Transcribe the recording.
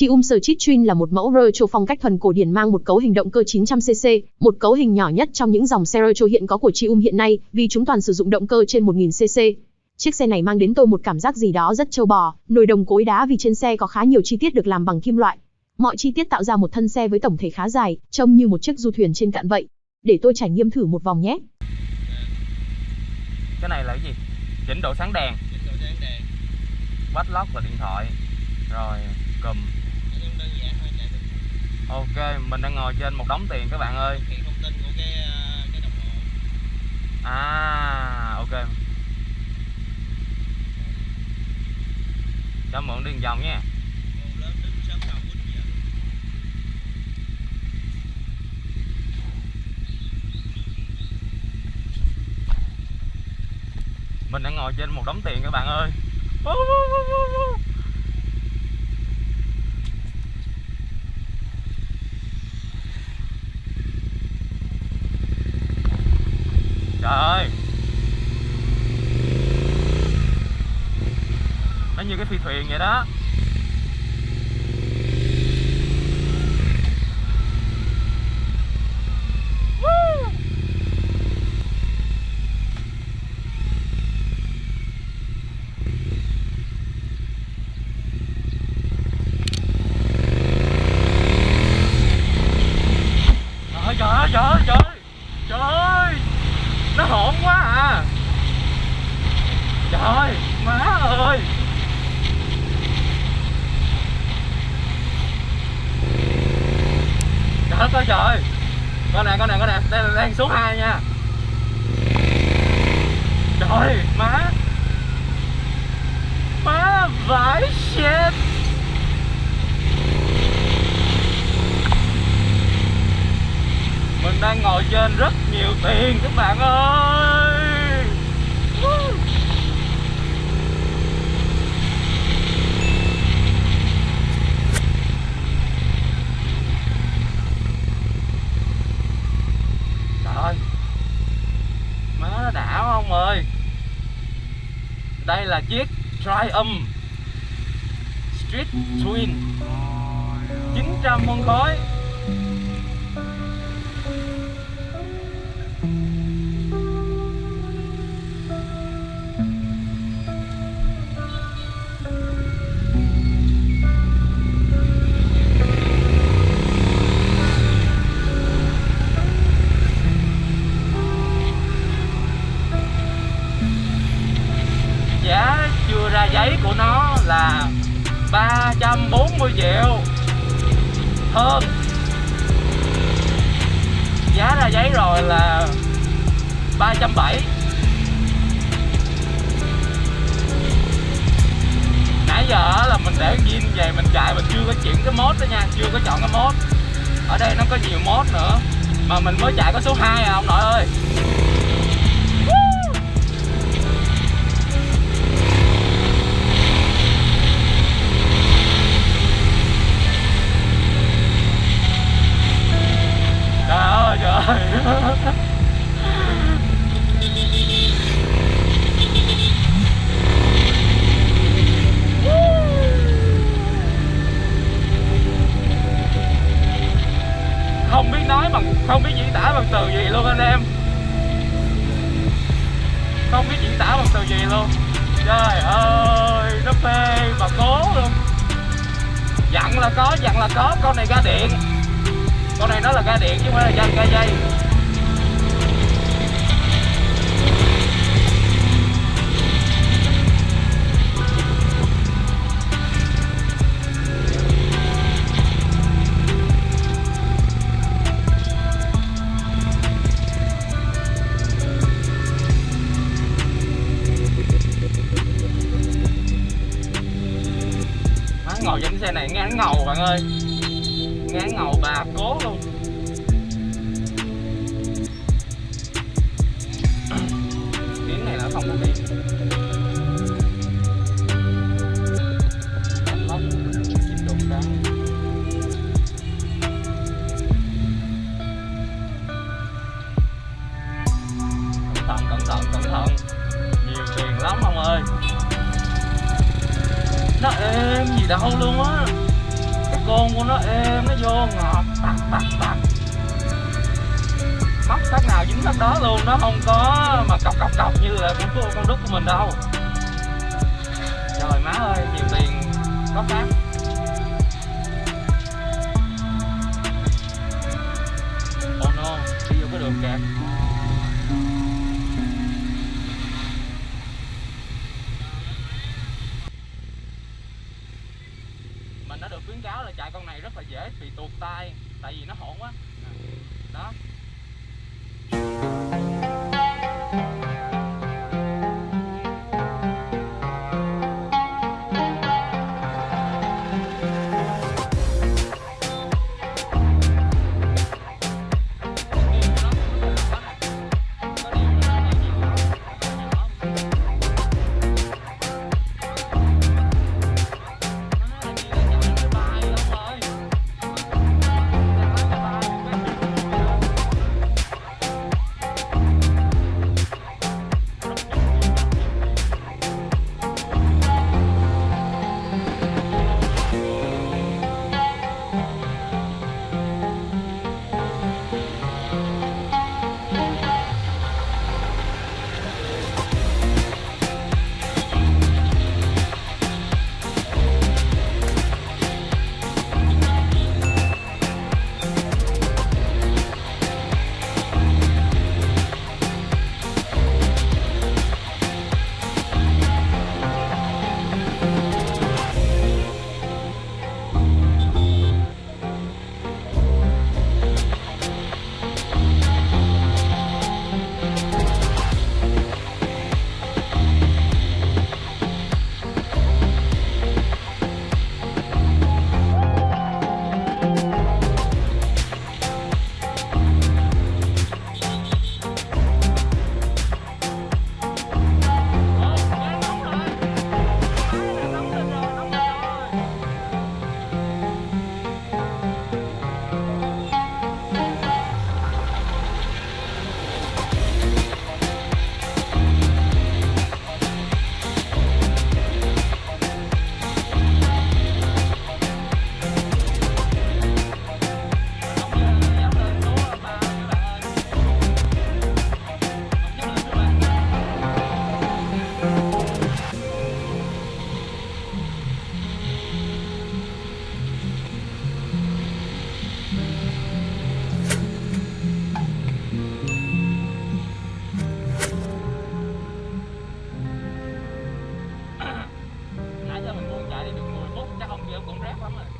Chium Chitrin là một mẫu retro phong cách thuần cổ điển mang một cấu hình động cơ 900cc, một cấu hình nhỏ nhất trong những dòng xe retro hiện có của Chium hiện nay, vì chúng toàn sử dụng động cơ trên 1000cc. Chiếc xe này mang đến tôi một cảm giác gì đó rất trâu bò, nồi đồng cối đá vì trên xe có khá nhiều chi tiết được làm bằng kim loại. Mọi chi tiết tạo ra một thân xe với tổng thể khá dài, trông như một chiếc du thuyền trên cạn vậy. Để tôi trải nghiệm thử một vòng nhé. Cái này là cái gì? Chỉnh độ sáng đèn. Chỉnh độ sáng đèn. Bắt lóc là điện thoại. Rồi cùm. đơn giản thôi chạy được. Ok, mình đang ngồi trên một đống tiền các bạn ơi. Hiện thông tin của cái ờ, cái đồng hồ. À, ok. Cho mượn đi vòng nha. Mình đang ngồi trên một đống tiền các bạn ơi. Trời ơi. Nó như cái phi thuyền vậy đó Woo! Trời ơi, trời ơi, trời ơi, trời ơi Trời ơi Nó hỗn quá à Trời Má ơi Trời đất ơi, trời. Con này con này con này. Đây là đang số 2 nha. Trời, má. Má, vãi shit. Mình đang ngồi trên rất nhiều tiền, các bạn ơi Woo! Trời ơi Má nó đã quá ông ơi Đây là chiếc Triumph. Street Twin. 900 phân khối giấy của nó là 340 triệu. Hơn giá ra giấy rồi là 370 nãy giờ là mình để zin về, mình chạy mình chưa có chuyển cái mốt đó nha, chưa có chọn cái mốt ở đây nó có nhiều mốt nữa, mà mình mới chạy có số 2 à ông nội ơi. Không biết diễn tả bằng từ gì luôn anh em. Không biết diễn tả bằng từ gì luôn. Trời ơi nó phê mà cố luôn. Dặn là có dặn là có. Con này ga điện. Con này nó là ga điện chứ không phải là ga, ga dây. Má, xe này ngán ngầu bạn ơi. Ngán ngầu bà cố luôn. Tiếng này là không có điện gì đâu luôn á. Cái con của nó êm, nó vô ngọt. Tặc tặc tặc móc khác nào dính phát đó luôn, nó không có mà cọc cọc cọc như là của con đúc của mình đâu. Trời, má ơi, nhiều tiền có phát oh no, đi vô cái đường kẹt mình đã được khuyến cáo là chạy con này rất là dễ bị tuột tay tại vì nó hỗn quá. Cũng rác lắm rồi.